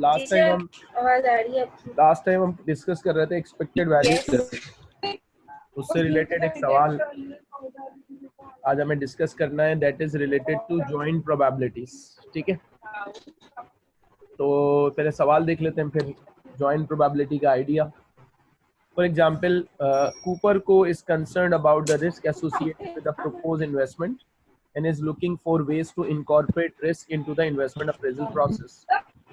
Last time हम आवाज़ आ रही है लास्ट टाइम हम डिस्कस कर रहे थे एक्सपेक्टेड वैल्यू उससे रिलेटेड एक सवाल। आज हमें डिस्कस करना है that is related to joint probabilities ठीक है? तो पहले सवाल देख लेते हैं फिर जॉइंट प्रोबेबिलिटी का आइडिया फॉर एग्जांपल कूपर को is concern about the risk associated with the propose investment and is looking for ways to incorporate risk into the investment appraisal process.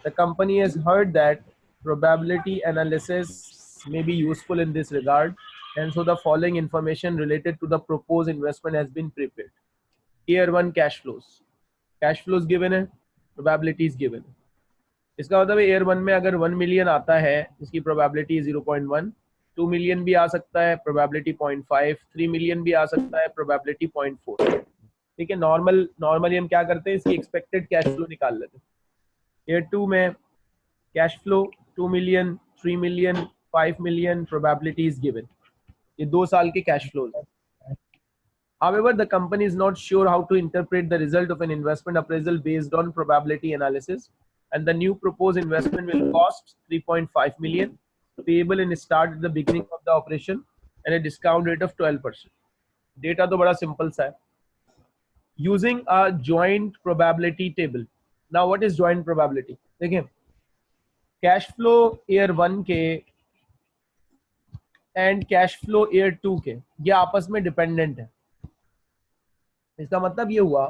The company has heard that probability analysis may be useful in this regard and so the following information related to the proposed investment has been prepared year one cash flows cash flows given है probability is given इसका मतलब year one में अगर one million आता है इसकी probability zero point one two million भी आ सकता है probability point five three million भी आ सकता है प्रोबेबिलिटी पॉइंट फोर ठीक है नॉर्मल नॉर्मली हम क्या करते हैं इसकी एक्सपेक्टेड कैश फ्लो निकाल लेते हैं ईयर टू में cash flow two million three million five million probability is given ये दो साल के कैश फ्लोज हैं However, the company is not sure how to interpret the result of an investment appraisal based on probability analysis, and the new proposed investment will cost 3.5 million, payable in start at the beginning of the operation, and a discount rate of 12%. Data तो बड़ा simple सा है. Using a joint probability table. Now, what is joint probability? देखिए, cash flow year one के end cash flow year two के ये आपस में डिपेंडेंट है इसका मतलब ये हुआ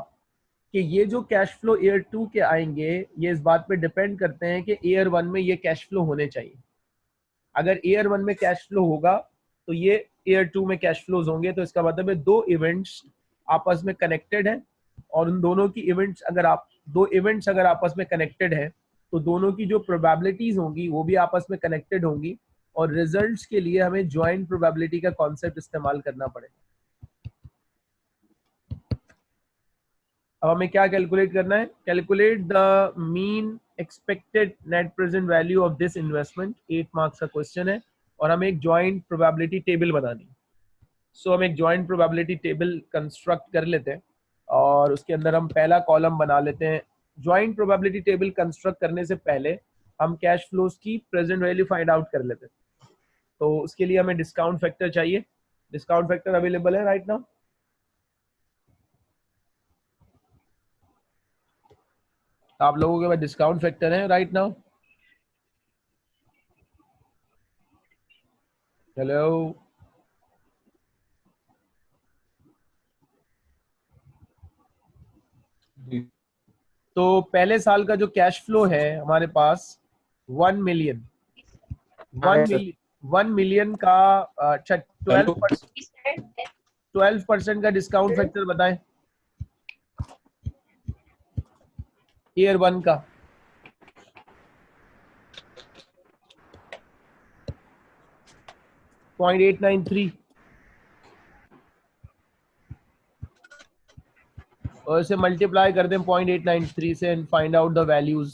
कि ये जो कैश फ्लो ईयर टू के आएँगे ये इस बात पे डिपेंड करते हैं कि ईयर वन में ये कैश फ्लो होने चाहिए अगर ईयर वन में कैश फ्लो होगा तो ये ईयर टू में कैश फ्लोज होंगे तो इसका मतलब है दो इवेंट्स आपस में कनेक्टेड है और उन दोनों की इवेंट्स अगर आप दो इवेंट्स अगर आपस में कनेक्टेड है तो दोनों की जो प्रोबेबिलिटीज होंगी वो भी आपस में कनेक्टेड होंगी और रिजल्ट्स के लिए हमें ज्वाइंट प्रोबेबिलिटी का कॉन्सेप्ट इस्तेमाल करना पड़ेगा। अब हमें क्या कैलकुलेट करना है? Calculate the mean expected net present value of this investment eight marks का क्वेश्चन है और हमें एक ज्वाइंट प्रोबेबिलिटी टेबल बनानी सो so, हम एक ज्वाइंट प्रोबेबिलिटी टेबल कंस्ट्रक्ट कर लेते हैं। और उसके अंदर हम पहला कॉलम बना लेते हैं। ज्वाइंट प्रोबेबिलिटी टेबल कंस्ट्रक्ट करने से पहले हम कैश फ्लोज की प्रेजेंट वैल्यू फाइंड आउट कर लेते हैं। तो उसके लिए हमें डिस्काउंट फैक्टर चाहिए। डिस्काउंट फैक्टर अवेलेबल है राइट नाउ आप लोगों के पास डिस्काउंट फैक्टर है राइट नाउ हेलो तो पहले साल का जो कैश फ्लो है हमारे पास one million one million one million का अच्छा ट्वेल्व ट्वेल्व परसेंट का डिस्काउंट फैक्टर बताएँ। ईयर वन का। पॉइंट एट नाइन थ्री और इसे मल्टीप्लाई कर दें पॉइंट एट नाइन थ्री से and find out the values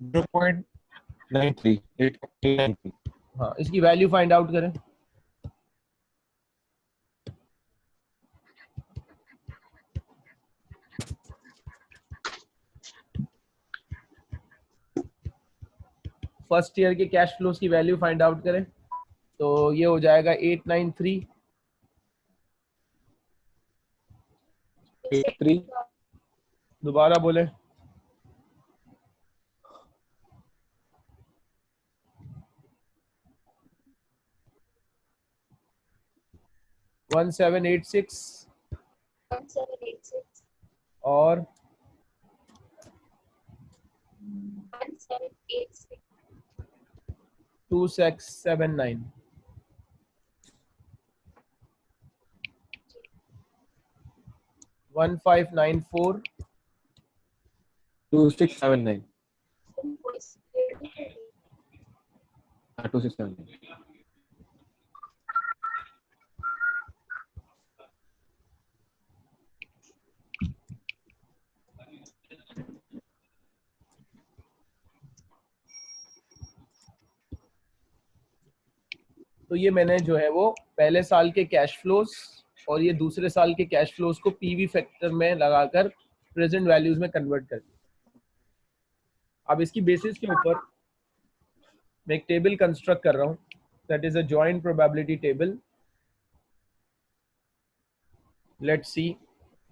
0.93 हाँ इसकी वैल्यू फाइंड आउट करें। फ़र्स्ट ईयर के कैश फ्लोज की वैल्यू फाइंड आउट करें। तो ये हो जाएगा एट नाइन थ्री थ्री दोबारा बोले। वन सेवन एट सिक्स और two six seven nine one five nine four two six seven nine two six seven nine तो ये मैंने जो है वो पहले साल के कैश फ्लोज और ये दूसरे साल के कैश फ्लोज को पीवी फैक्टर में लगाकर प्रेजेंट वैल्यूज़ में कन्वर्ट कर दिया। अब इसकी बेसिस के ऊपर मैं एक टेबल कंस्ट्रक्ट कर रहा हूँ। That is a joint probability table let's see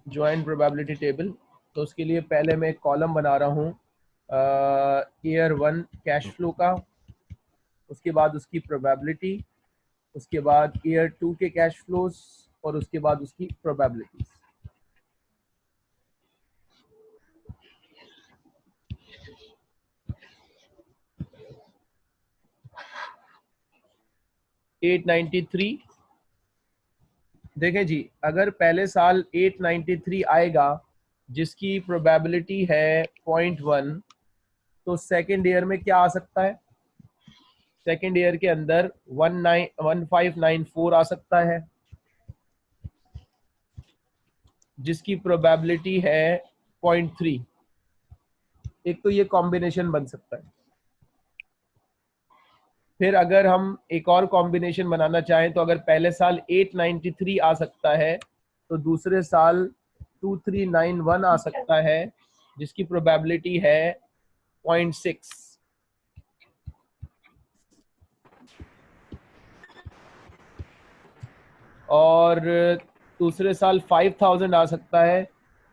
joint probability table तो उसके लिए पहले मैं एक कॉलम बना रहा हूँ ईयर वन कैश फ्लो का। उसके बाद उसकी प्रोबेबिलिटी उसके बाद ईयर टू के कैश फ्लोज और उसके बाद उसकी प्रोबेबिलिटीज एट नाइन्टी थ्री देखें जी, अगर पहले साल 893 आएगा, जिसकी प्रोबेबिलिटी है पॉइंट वन तो सेकेंड ईयर में क्या आ सकता है? सेकेंड ईयर के अंदर one nine one five nine four आ सकता है। जिसकी प्रोबेबिलिटी है पॉइंट थ्री एक तो ये कॉम्बिनेशन बन सकता है। फिर अगर हम एक और कॉम्बिनेशन बनाना चाहें तो अगर पहले साल 893 आ सकता है तो दूसरे साल 2391 आ सकता है, जिसकी प्रोबेबिलिटी है 0.6 और दूसरे साल 5000 आ सकता है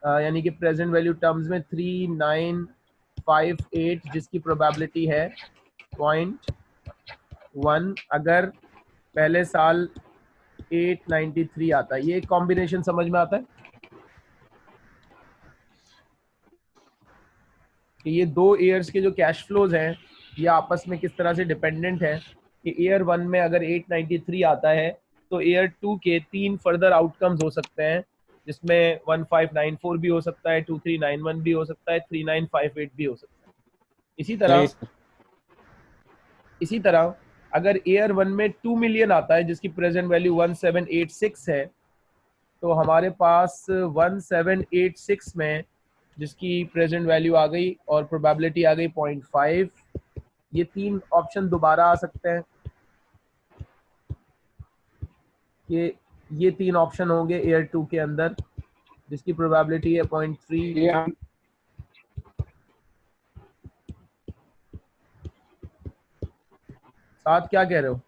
यानी कि प्रेजेंट वैल्यू टर्म्स में 3958 जिसकी प्रोबेबिलिटी है पॉइंट वन अगर पहले साल 893 आता है। ये कॉम्बिनेशन समझ में आता है? कि ये दो ईयर्स के जो कैश फ्लोज हैं, ये आपस में किस तरह से डिपेंडेंट है कि ईयर वन में अगर 893 आता है तो ईयर टू के तीन फर्दर आउटकम्स हो सकते हैं जिसमें 1594 भी हो सकता है 2391 भी हो सकता है 3958 भी हो सकता है। इसी तरह इसी तरह अगर एयर वन में टू मिलियन आता है जिसकी present value one seven eight six है तो हमारे पास वन सेवन एट सिक्स में जिसकी प्रेजेंट वैल्यू आ गई और प्रोबेबिलिटी आ गई पॉइंट फाइव ये तीन ऑप्शन दोबारा आ सकते हैं। कि ये तीन ऑप्शन होंगे एयर टू के अंदर जिसकी प्रोबेबिलिटी है पॉइंट थ्री साथ क्या कह रहे हो?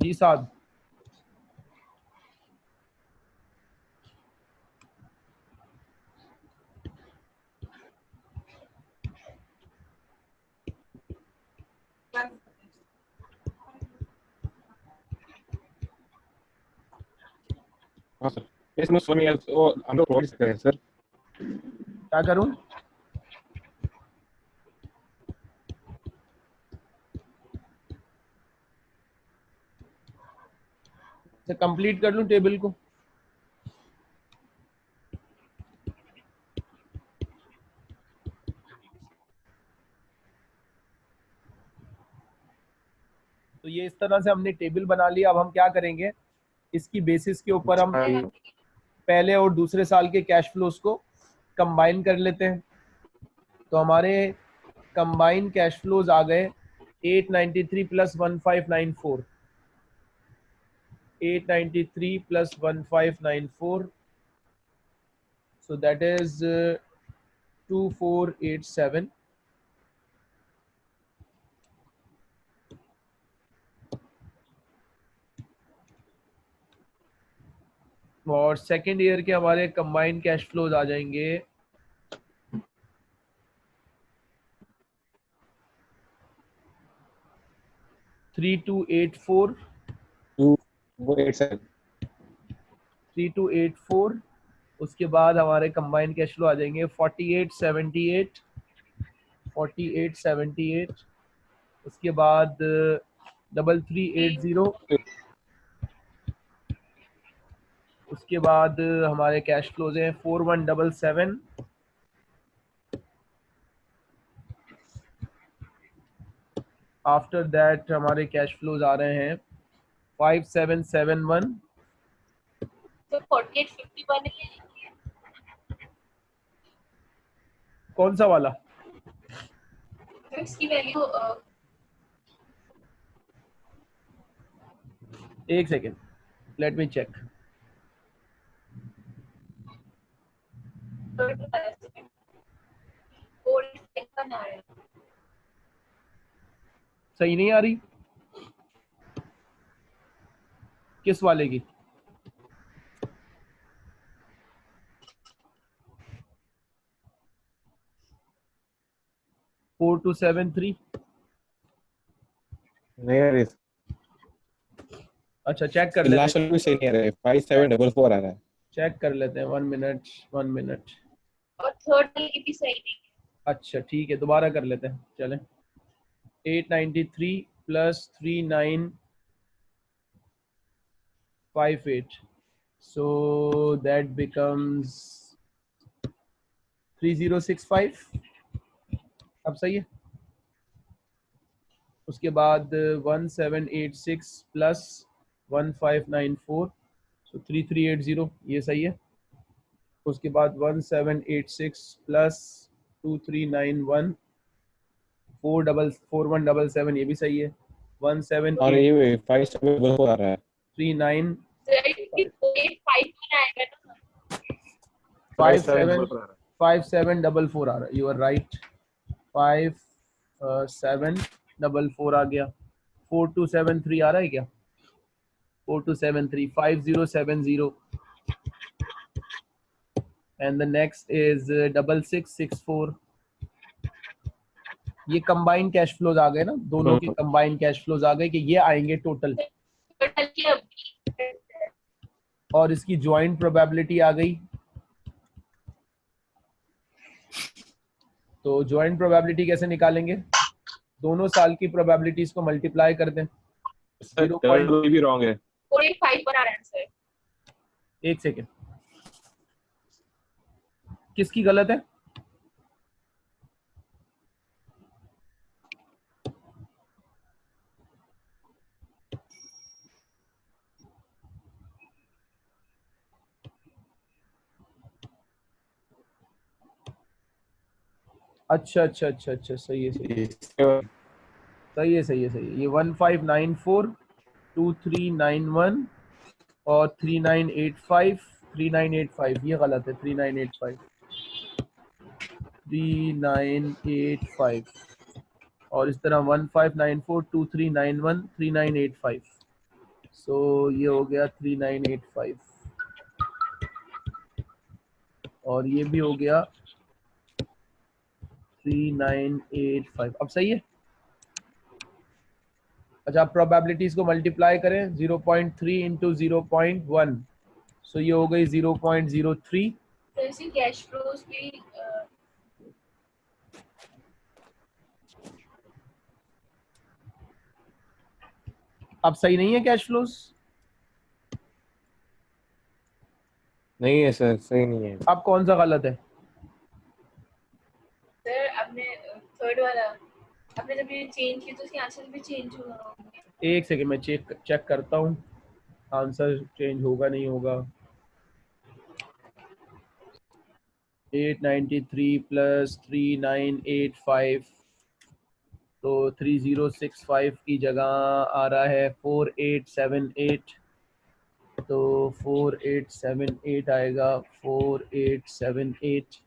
जी क्या करूँ कंप्लीट कर लूँ टेबल को तो ये इस तरह से हमने टेबल बना लिया, अब हम क्या करेंगे? इसकी बेसिस के ऊपर हम पहले और दूसरे साल के कैश फ्लोज को कंबाइन कर लेते हैं। तो हमारे कंबाइन कैश फ्लोज आ गए 893 plus 1594 893 plus 1594 so that is uh, 2487 और सेकेंड ईयर के हमारे कंबाइंड कैश फ्लोज आ जाएँगे। Three two eight four eight seven three two eight four उसके बाद हमारे कंबाइंड कैश फ्लो आ जाएँगे। Forty eight seventy eight forty eight seventy eight उसके बाद डबल थ्री एट ज़ीरो उसके बाद हमारे कैश फ्लोज हैं four one double seven after that हमारे कैश फ्लोज आ रहे हैं फाइव सेवन सेवन वन कौन सा वाला? इसकी वैल्यू एक सेकेंड लेट मी चेक सही नहीं आ रही? किस वाले की? Four two seven three. नहीं आ रही। अच्छा चेक कर लेते लास्ट वाले भी सही नहीं आ रहा। है फाइव सेवन डबल फोर आ रहा है। चेक कर लेते हैं। वन मिनट वन मिनट और थर्ड की भी सही नहीं अच्छा ठीक है, दोबारा कर लेते हैं, चलें। Eight ninety three plus three nine five eight so that becomes three zero six five अब सही है। उसके बाद one seven eight six plus one five nine four so three three eight zero ये सही है। उसके बाद one seven eight six plus two three nine one four double four one double seven ये भी सही है। वन सेवन और ये फाइव सेवन आ रहा है। थ्री नाइन फाइव आएगा ना five seven five seven double four आ रहा है। You are right five seven double four आ गया। फोर टू सेवन थ्री आ रहा है क्या? Four two seven three five zero seven zero and the next is double six six four ये combine cash flows आ गए ना? दोनों के कंबाइन कैश फ्लोज आ गए कि ये आएँगे टोटल टोटल की अभी और इसकी ज्वाइंट प्रोबेबिलिटी आ गई। तो ज्वाइंट प्रोबेबिलिटी कैसे निकालेंगे? दोनों साल की प्रोबेबिलिटीज को मल्टीप्लाई कर दें। सर भी रॉन्ग है। फोर एट फाइव पर आ रहा है आंसर एक सेकेंड किसकी गलत है? अच्छा अच्छा अच्छा अच्छा सही है सही है। सही है सही है सही है। ये one five nine four two three nine one और three nine eight five three nine eight five ये गलत है three nine eight five three nine eight five और इस तरह one five nine four two three nine one three nine eight five so ये हो गया थ्री नाइन एट फाइव और ये भी हो गया थ्री नाइन एट फाइव अब सही है? अच्छा आप प्रोबेबिलिटीज को मल्टीप्लाई करें 0.3 point three into zero point one so ये हो गई 0.03 तो इसी कैश फ्लोज भी अ, अब सही नहीं है कैश फ्लोज नहीं है सर सही नहीं है। अब कौन सा गलत है? सर आपने थर्ड वाला। आपने जब ये चेंज की तो उसके आंसर भी चेंज हुआ एक सेकेंड मैं चेक चेक करता हूँ। आंसर चेंज होगा नहीं होगा? 893 प्लस 3985 तो 3065 की जगह आ रहा है 4878 तो 4878 आएगा 4878 एट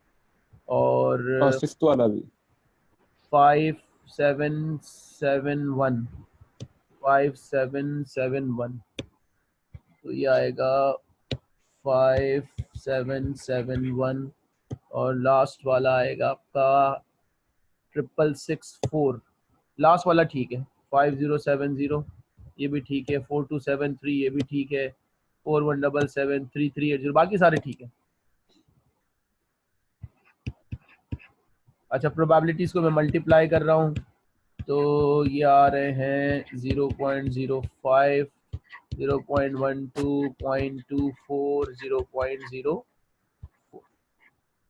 और सिक्स्थ वाला भी। Five seven seven one five seven seven one तो ये आएगा फाइव सेवन सेवन वन और लास्ट वाला आएगा आपका ट्रिपल सिक्स फोर लास्ट वाला ठीक है। फाइव ज़ीरो सेवन ज़ीरो ये भी ठीक है। फोर टू सेवन थ्री ये भी ठीक है। Four one double seven three three eight zero बाकी सारे ठीक है। अच्छा प्रोबेबिलिटीज को मैं मल्टीप्लाई कर रहा हूँ। तो ये आ रहे हैं zero point zero five zero point one two point two four zero point zero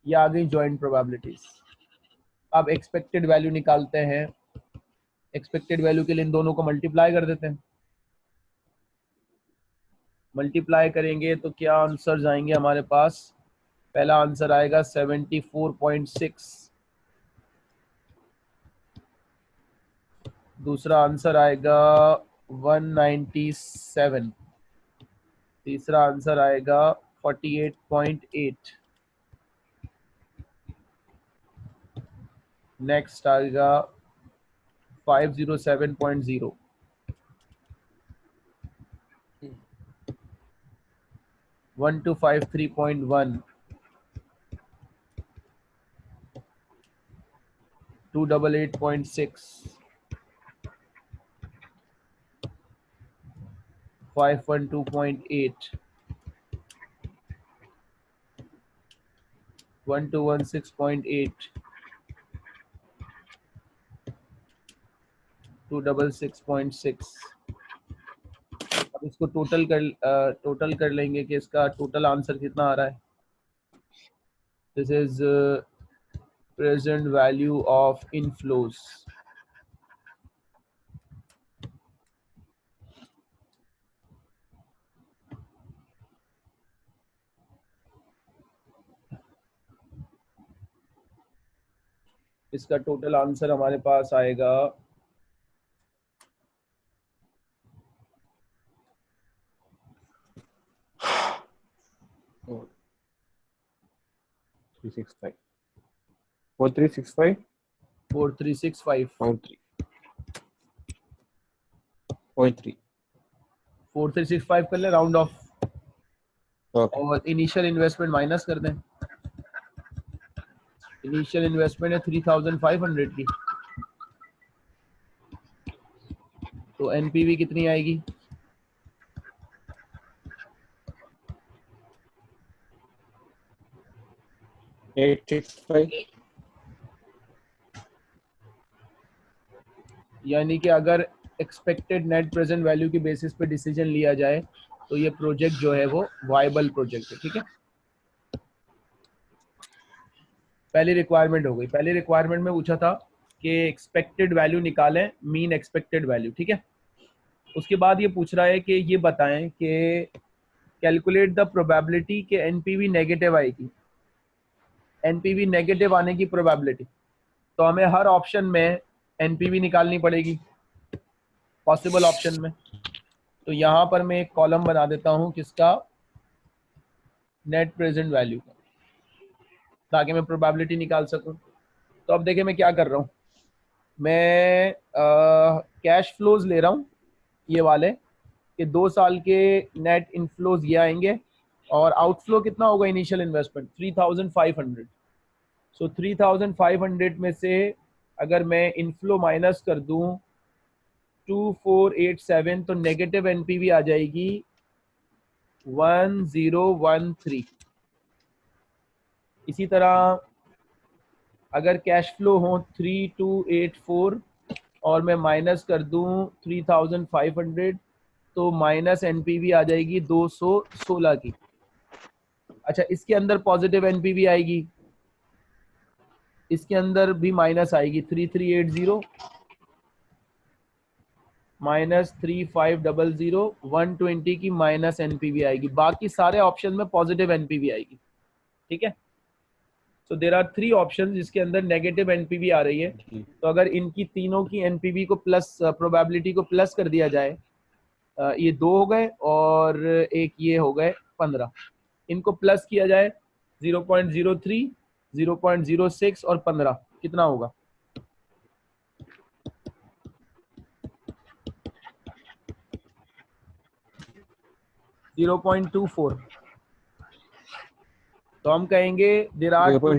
ये आ गई जॉइंट प्रोबेबिलिटीज अब एक्सपेक्टेड वैल्यू निकालते हैं। एक्सपेक्टेड वैल्यू के लिए इन दोनों को मल्टीप्लाई कर देते हैं। मल्टीप्लाई करेंगे तो क्या आंसर आएँगे हमारे पास? पहला आंसर आएगा 74.6 दूसरा आंसर आएगा 197 तीसरा आंसर आएगा 48.8 नेक्स्ट आएगा 507.0. One two five three point one. Two double eight point six. Five one two point eight. 1216.8 two double six point six अब इसको टोटल कर टोटल कर लेंगे कि इसका टोटल आंसर कितना आ रहा है। This is present value of inflows इसका टोटल आंसर हमारे पास आएगा three six five. Four three six five four three six five point three. Point three. Four three six five कर ले राउंड ऑफ़. और इनिशियल इन्वेस्टमेंट माइनस कर दें initial investment है थ्री थाउज़ेंड फाइव हंड्रेड की तो एनपीवी कितनी आएगी Eight six five. यानी कि अगर एक्सपेक्टेड नेट प्रेजेंट वैल्यू के बेसिस पे डिसीज़न लिया जाए तो ये प्रोजेक्ट जो है वो वायबल प्रोजेक्ट है, ठीक है? पहली रिक्वायरमेंट हो गई। पहली रिक्वायरमेंट में पूछा था कि एक्सपेक्टेड वैल्यू निकालें मीन एक्सपेक्टेड वैल्यू ठीक है? उसके बाद ये पूछ रहा है कि ये बताएँ कि कैलकुलेट द प्रोबेबिलिटी के एनपीवी नेगेटिव आएगी। एनपीवी नेगेटिव आने की प्रोबेबिलिटी तो हमें हर ऑप्शन में एनपीवी निकालनी पड़ेगी. पॉसिबल ऑप्शन में. तो यहाँ पर मैं एक कॉलम बना देता हूँ किसका? नेट प्रेजेंट वैल्यू का. ताकि मैं प्रोबेबिलिटी निकाल सकूँ. तो अब देखिए मैं क्या कर रहा हूँ. मैं कैश फ्लोज ले रहा हूँ ये वाले कि दो साल के नेट इनफ्लोज ये आएँगे और आउटफ्लो कितना होगा initial investment three thousand five hundred so three thousand five hundred में से अगर मैं इनफ्लो माइनस कर दूँ टू फोर एट सेवन तो नेगेटिव एनपीवी आ जाएगी वन ज़ीरो वन थ्री इसी तरह अगर कैश फ्लो हो थ्री टू एट फोर और मैं माइनस कर दूँ थ्री थाउज़ेंड फाइव हंड्रेड तो माइनस एनपीवी आ जाएगी दो सौ सोलह की। अच्छा इसके अंदर पॉजिटिव एनपीवी आएगी। इसके अंदर भी माइनस आएगी। Three three eight zero minus three five double zero one twenty की माइनस एनपीवी आएगी। बाकी सारे ऑप्शन में पॉजिटिव एनपीवी आएगी। ठीक है? So there are three option जिसके अंदर नेगेटिव एनपीवी आ रही है। तो अगर इनकी तीनों की एनपीवी को प्लस प्रोबेबिलिटी को प्लस कर दिया जाए ये दो हो गए और एक ये हो गए पंद्रह। इनको प्लस किया जाए zero point zero three zero point zero six और पंद्रह कितना होगा? Zero point two four. तो हम कहेंगे there are four.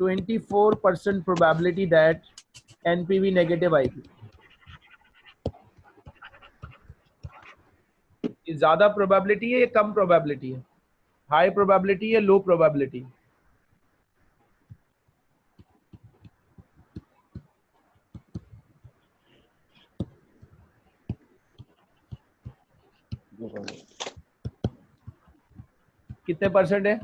24 percent probability that NPV negative आएगी। ज़्यादा प्रोबेबिलिटी है या कम प्रोबेबिलिटी है? हाई प्रोबेबिलिटी है लो प्रोबेबिलिटी कितने परसेंट है?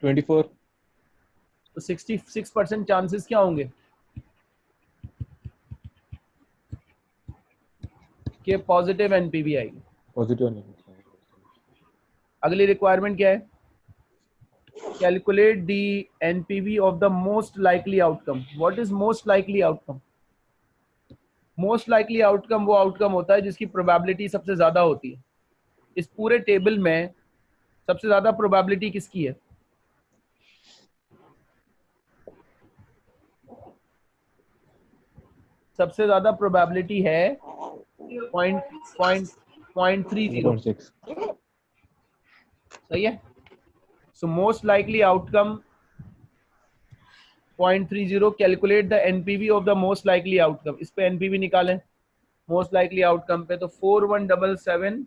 ट्वेंटी फोर तो 66 परसेंट चांसेस क्या होंगे? कि पॉजिटिव एनपीवी आएगी पॉजिटिव. अगली रिक्वायरमेंट क्या है? Calculate the NPV of the most likely outcome. What is most likely outcome? Most likely outcome वो आउटकम होता है जिसकी प्रोबेबिलिटी सबसे ज़्यादा होती है। इस पूरे टेबल में सबसे ज़्यादा प्रोबेबिलिटी किसकी है? सबसे ज़्यादा प्रोबेबिलिटी है point point point three zero सही है? Most likely outcome point three zero calculate the NPV of the most likely outcome इस पे एनपीवी निकालें। मोस्ट लाइकली आउटकम पे तो four one double seven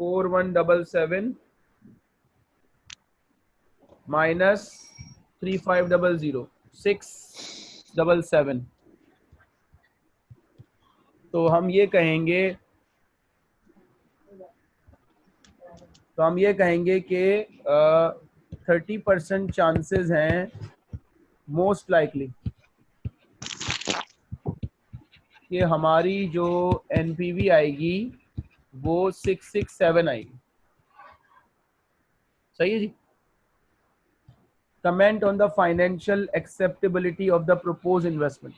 four one double seven minus three five double zero six double seven तो हम ये कहेंगे तो हम ये कहेंगे कि थर्टी परसेंट चांसेस हैं मोस्ट लाइकली कि हमारी जो एनपीवी आएगी वो सिक्स सिक्स सेवन आएगी। सही है जी? Comment on the financial acceptability of the propose investment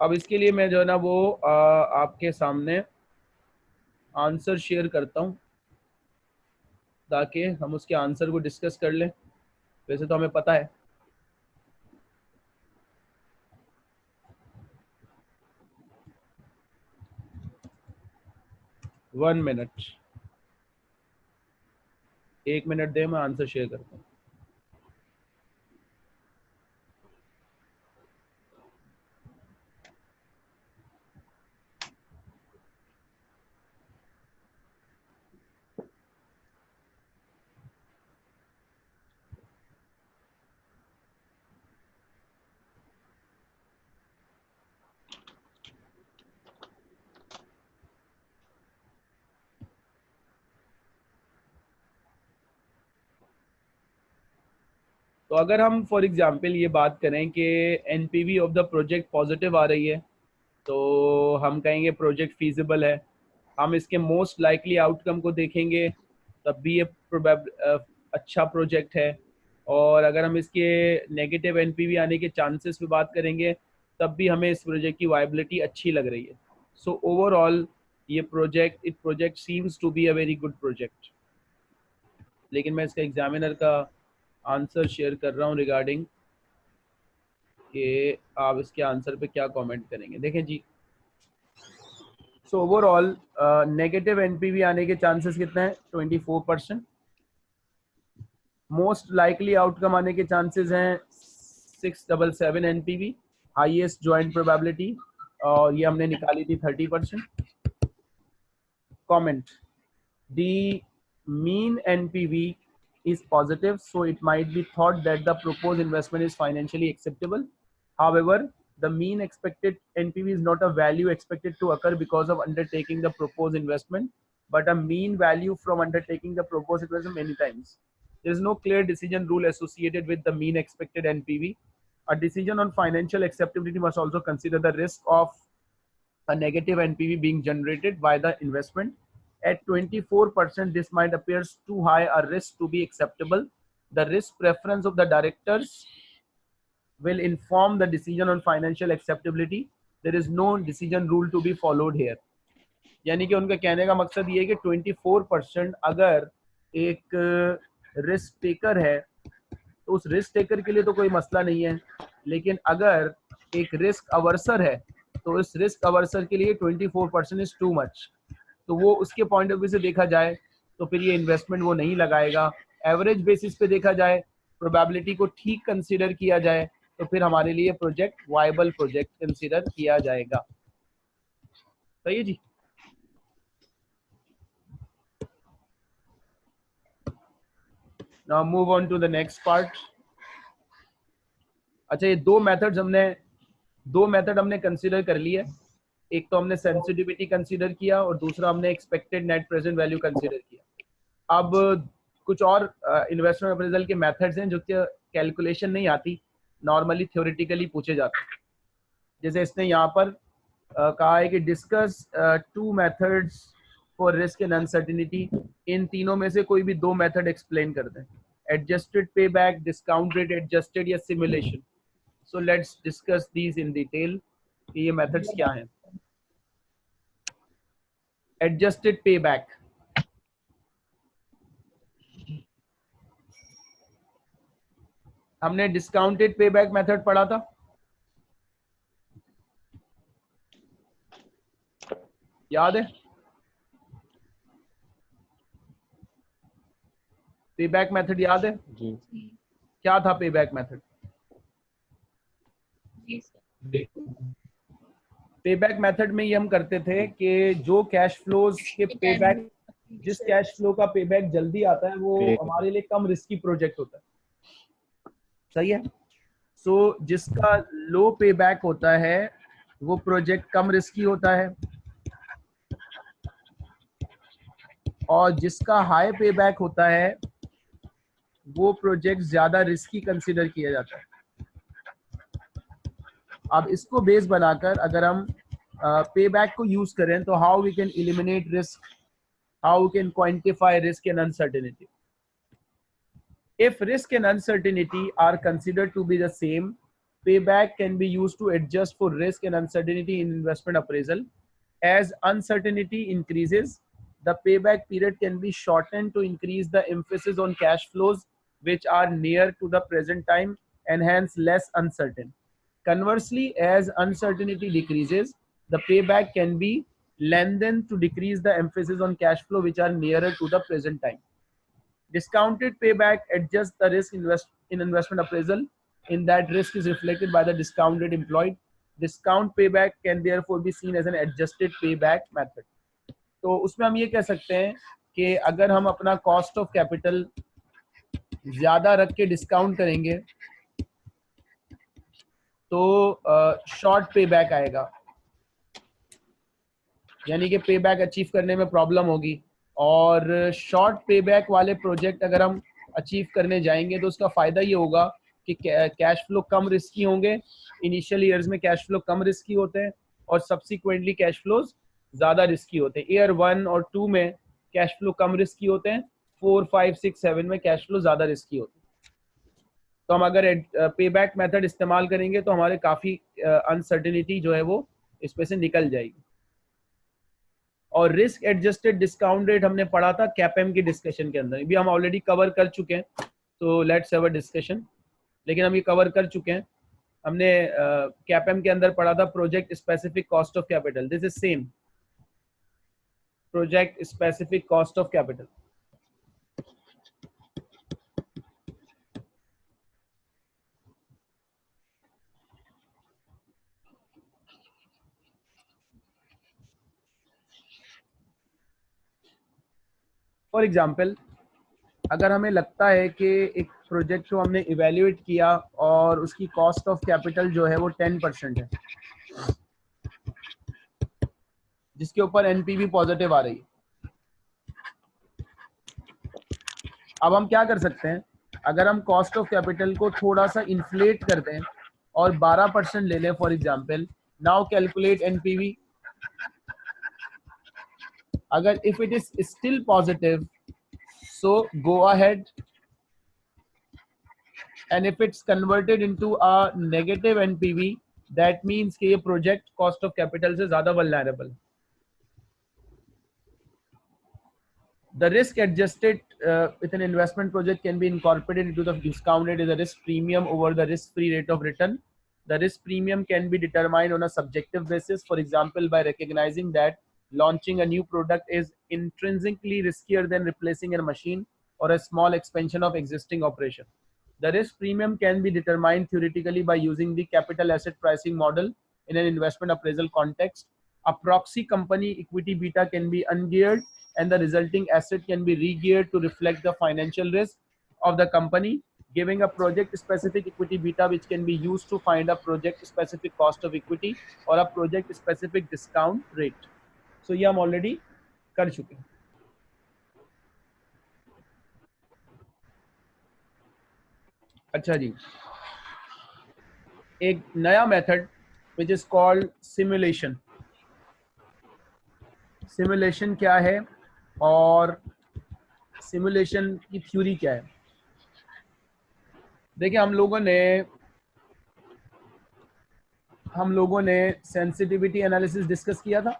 अब इसके लिए मैं जो है ना वो आ, आपके सामने आंसर शेयर करता हूँ। ताकि हम उसके आंसर को डिस्कस कर लें। वैसे तो हमें पता है। One minute. एक मिनट दे, मैं आंसर शेयर करता हूँ। तो अगर हम फॉर एग्जांपल ये बात करें कि NPV of the project positive आ रही है तो हम कहेंगे प्रोजेक्ट फीजिबल है। हम इसके मोस्ट लाइकली आउटकम को देखेंगे, तब भी ये अच्छा प्रोजेक्ट है। और अगर हम इसके नेगेटिव एनपीवी आने के चांसेस पे बात करेंगे, तब भी हमें इस प्रोजेक्ट की वाइबिलिटी अच्छी लग रही है। सो ओवरऑल ये project it project seems to be a very good project लेकिन मैं इसका एग्जामिनर का आंसर शेयर कर रहा हूँ रिगार्डिंग कि आप इसके आंसर पे क्या कमेंट करेंगे। देखें जी। सो ओवरऑल नेगेटिव एनपीवी आने के चांसेस कितने हैं? 24 परसेंट मोस्ट लाइकली आउटकम आने के चांसेस हैं six double seven N P V highest joint probability और ये हमने निकाली थी thirty percent comment the mean N P V is positive, so it might be thought that the proposed investment is financially acceptable. However, the mean expected NPV is not a value expected to occur because of undertaking the proposed investment, but a mean value from undertaking the proposed investment many times. There is no clear decision rule associated with the mean expected NPV. A decision on financial acceptability must also consider the risk of a negative NPV being generated by the investment at 24%, this might appears too high a risk to be acceptable. The risk preference of the directors will inform the decision on financial acceptability. There is no decision rule to be followed here. यानी कि उनका कहने का मकसद ये है कि 24 percent अगर एक रिस्क टेकर है तो उस रिस्क टेकर के लिए तो कोई मसला नहीं है लेकिन अगर एक रिस्क अवर्सर है तो इस रिस्क अवर्सर के लिए 24 परसेंट इज़ टू मच तो वो उसके पॉइंट ऑफ़ व्यू से देखा जाए तो फिर ये इन्वेस्टमेंट वो नहीं लगाएगा। एवरेज बेसिस पे देखा जाए प्रोबेबिलिटी को ठीक कंसिडर किया जाए तो फिर हमारे लिए प्रोजेक्ट वाइबल प्रोजेक्ट कंसिडर किया जाएगा। सही है जी? Now move on to the next part अच्छा ये दो मेथड्स हमने, दो मेथड हमने कंसिडर कर लिया एक तो हमने सेंसिटिविटी कंसीडर किया और दूसरा हमने expected net present value consider किया। अब कुछ और इन्वेस्टमेंट अप्रेजल के मेथड्स हैं जो कि कैलकुलेशन नहीं आती नॉर्मली थ्योरेटिकली पूछे जाते हैं। जैसे इसने यहाँ पर uh, कहा है कि discuss two methods for risk and uncertainty इन तीनों में से कोई भी दो मेथड एक्सप्लेन कर दें। Adjusted payback discount rate adjusted या simulation so let's discuss these in detail कि ये मेथड्स क्या हैं। एडजस्टेड पे बैक हमने डिस्काउंटेड पे बैक मेथड पढ़ा था? याद है? पे बैक मेथड याद है? जी। क्या था पे बैक मेथड जी सर पे बैक मेथड में ये हम करते थे कि जो कैश फ्लोज के पे बैक जिस कैश फ्लो का पे बैक जल्दी आता है वो हमारे लिए कम रिस्की प्रोजेक्ट होता है। सही है? सो so, जिसका लो पे बैक होता है वो प्रोजेक्ट कम रिस्की होता है। और जिसका हाई पे बैक होता है वो प्रोजेक्ट ज़्यादा रिस्की कंसिडर किया जाता है। अब इसको बेस बनाकर अगर हम पे uh, बैक को यूज़ करें तो how we can eliminate risk how we can quantify risk and uncertainty if risk and uncertainty are consider to be the same payback can be use to adjust for risk and uncertainty in investment appraisal as uncertainty increases the payback period can be shortened to increase the emphasis on cash flows which are near to the present time and hence less uncertain Conversely, as uncertainty decreases, the payback can be lengthened to decrease the emphasis on cash flow which are nearer to the present time. Discounted payback adjusts the risk invest in investment appraisal in that risk is reflected by the discount rate employed. Discount payback can therefore be seen as an adjusted payback method. तो उसमें हम ये कह सकते हैं कि अगर हम अपना कॉस्ट ऑफ़ कैपिटल ज़्यादा रख के डिस्काउंट करेंगे तो शॉर्ट पे बैक आएगा। यानी कि पे बैक अचीव करने में प्रॉब्लम होगी। और शॉर्ट पे बैक वाले प्रोजेक्ट अगर हम अचीव करने जाएँगे तो उसका फ़ायदा ये होगा कि कैश फ्लो कम रिस्की होंगे। इनिशियल ईयर्स में कैश फ्लो कम रिस्की होते हैं और सब्सिक्वेंटली कैश फ्लोज ज़्यादा रिस्की होते हैं। ईयर वन और टू में कैश फ्लो कम रिस्की होते हैं। फोर फाइव सिक्स सेवन में कैश फ्लो ज़्यादा रिस्की होते हैं। तो हम अगर पे बैक मेथड इस्तेमाल करेंगे तो हमारे काफ़ी अनसर्टिनिटी जो है वो इसमें से निकल जाएगी। और रिस्क एडजस्टेड डिस्काउंट रेट हमने पढ़ा था कैपएम की डिस्कशन के अंदर। भी हम ऑलरेडी कवर कर चुके हैं तो लेट्स हैव अ डिस्कशन लेकिन हम ये कवर कर चुके हैं। हमने कैपएम के अंदर पढ़ा था project specific cost of capital this is same project specific cost of capital for example अगर हमें लगता है कि एक प्रोजेक्ट को हमने इवेल्युएट किया और उसकी कॉस्ट ऑफ़ कैपिटल जो है वो टेन परसेंट है, जिसके ऊपर एनपीवी पॉजिटिव आ रही है। अब हम क्या कर सकते हैं? अगर हम कॉस्ट ऑफ़ कैपिटल को थोड़ा सा इन्फ्लेट कर दें और 12 परसेंट ले लें for example now calculate NPV अगर if it is still positive so go ahead and if it's converted into a negative npv that means कि ये project cost of capital से ज्यादा vulnerable the risk adjusted uh, with an investment project can be incorporated into the discount rate as a risk premium over the risk free rate of return the risk premium can be determined on a subjective basis for example by recognizing that launching a new product is intrinsically riskier than replacing a machine or a small expansion of existing operation. The risk premium can be determined theoretically by using the capital asset pricing model in an investment appraisal context. A proxy company equity beta can be ungeared and the resulting asset can be regeared to reflect the financial risk of the company, giving a project specific equity beta which can be used to find a project specific cost of equity or a project specific discount rate. So so, ये हम already कर चुके हैं। अच्छा जी। एक नया method which is called simulation simulation क्या है और सिमुलेशन की थ्योरी क्या है? देखिए हम लोगों ने हम लोगों ने सेंसिटिविटी एनालिसिस डिस्कस किया था।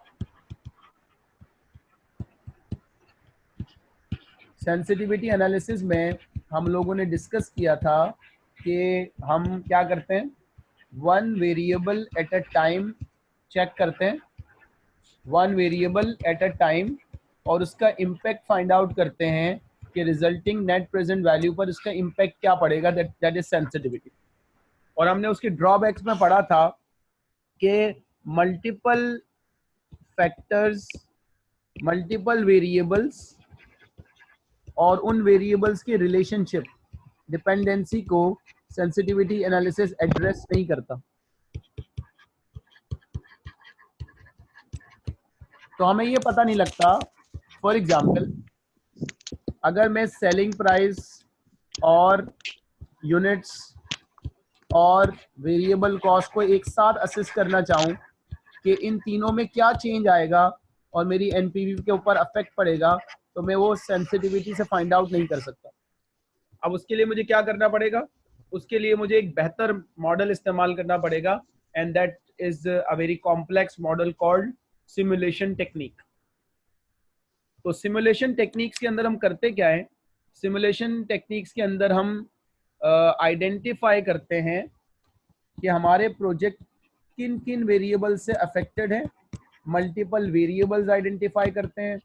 सेंसिटिविटी एनालिसिस में हम लोगों ने डिस्कस किया था कि हम क्या करते हैं? One variable at a time check करते हैं। One variable at a time और उसका इम्पैक्ट फाइंड आउट करते हैं कि रिजल्टिंग नेट प्रेजेंट वैल्यू पर इसका इम्पैक्ट क्या पड़ेगा? दैट इज़ सेंसिटिविटी और हमने उसके ड्रॉबैक्स में पढ़ा था कि मल्टीपल फैक्टर्स मल्टीपल वेरिएबल्स और उन वेरिएबल्स के रिलेशनशिप डिपेंडेंसी को सेंसिटिविटी एनालिसिस एड्रेस नहीं करता। तो हमें ये पता नहीं लगता फॉर एग्ज़ाम्पल अगर मैं सेलिंग प्राइस और यूनिट्स और वेरिएबल कॉस्ट को एक साथ असिस्ट करना चाहूँ, कि इन तीनों में क्या चेंज आएगा और मेरी एनपीवी के ऊपर अफेक्ट पड़ेगा तो मैं वो सेंसिटिविटी से फाइंड आउट नहीं कर सकता। अब उसके लिए मुझे क्या करना पड़ेगा? उसके लिए मुझे एक बेहतर मॉडल इस्तेमाल करना पड़ेगा and that is a very complex model called simulation technique तो सिमुलेशन टेक्निक्स के अंदर हम करते क्या है? सिमुलेशन टेक्निक्स के अंदर हम आइडेंटिफाई uh, करते हैं कि हमारे प्रोजेक्ट किन किन वेरिएबल से अफेक्टेड है। मल्टीपल वेरिएबल्स आइडेंटिफाई करते हैं।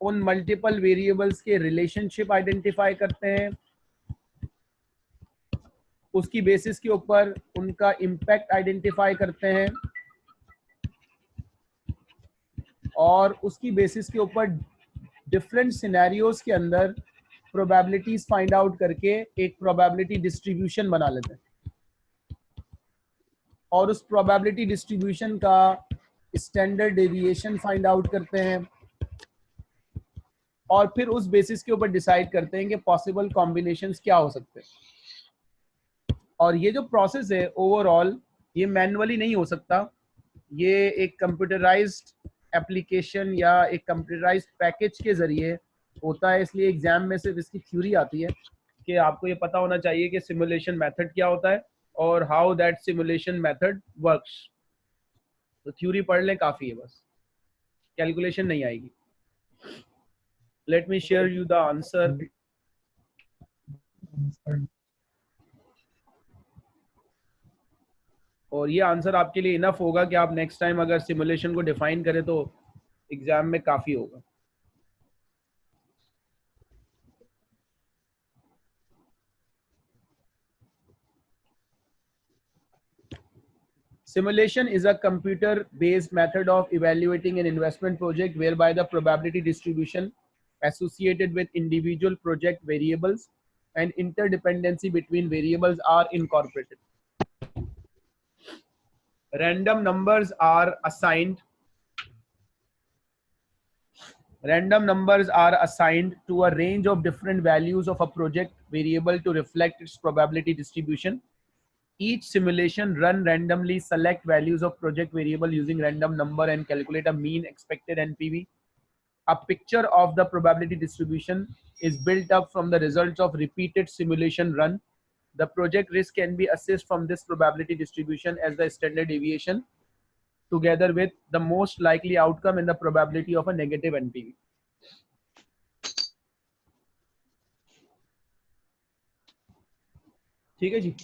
उन मल्टीपल वेरिएबल्स के रिलेशनशिप आइडेंटिफाई करते हैं। उसकी बेसिस के ऊपर उनका इम्पैक्ट आइडेंटिफाई करते हैं। और उसकी बेसिस के ऊपर डिफरेंट सिनेरियोज के अंदर प्रोबेबिलिटीज फाइंड आउट करके एक प्रोबेबिलिटी डिस्ट्रीब्यूशन बना लेते हैं। और उस प्रोबेबिलिटी डिस्ट्रीब्यूशन का स्टैंडर्ड डेविएशन फाइंड आउट करते हैं। और फिर उस बेसिस के ऊपर डिसाइड करते हैं कि पॉसिबल कॉम्बिनेशन क्या हो सकते हैं। और ये जो प्रोसेस है ओवरऑल ये मैनुअली नहीं हो सकता। ये एक कंप्यूटराइज्ड एप्लीकेशन या एक कंप्यूटराइज पैकेज के ज़रिए होता है। इसलिए एग्ज़ाम में सिर्फ़ इसकी थ्योरी आती है कि आपको ये पता होना चाहिए कि सिमुलेशन मेथड क्या होता है और how that simulation method works तो थ्योरी पढ़ लें, काफ़ी है बस। कैलकुलेशन नहीं आएगी। let me share you the answer. और ये आंसर आपके लिए इनफ होगा कि आप नेक्स्ट टाइम अगर सिमुलेशन को डिफाइन करें तो एग्ज़ाम में काफ़ी होगा। Simulation is a computer based method of evaluating an investment project whereby the probability distribution associated with individual project variables and interdependency between variables are incorporated. Random numbers are assigned Random numbers are assigned to a range of different values of a project variable to reflect its probability distribution. Each simulation run randomly select values of project variable using random number and calculate a mean expected NPV a picture of the probability distribution is built up from the results of repeated simulation run. The project risk can be assessed from this probability distribution as the standard deviation together with the most likely outcome and the probability of a negative NPV. ठीक है जी